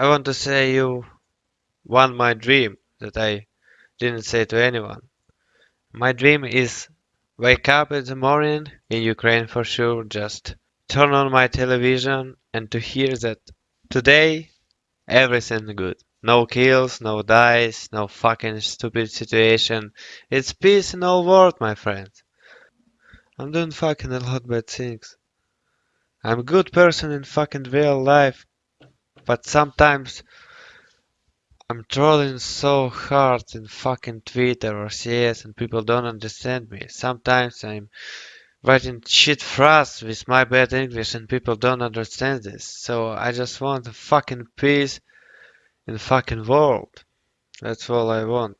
I want to say you won my dream that I didn't say to anyone. My dream is wake up in the morning in Ukraine for sure, just turn on my television and to hear that today everything good. No kills, no dies, no fucking stupid situation. It's peace in all world, my friends. I'm doing fucking a lot bad things. I'm good person in fucking real life, but sometimes I'm trolling so hard in fucking Twitter or CS and people don't understand me. Sometimes I'm writing shit fast with my bad English and people don't understand this. So I just want fucking peace in fucking world. That's all I want.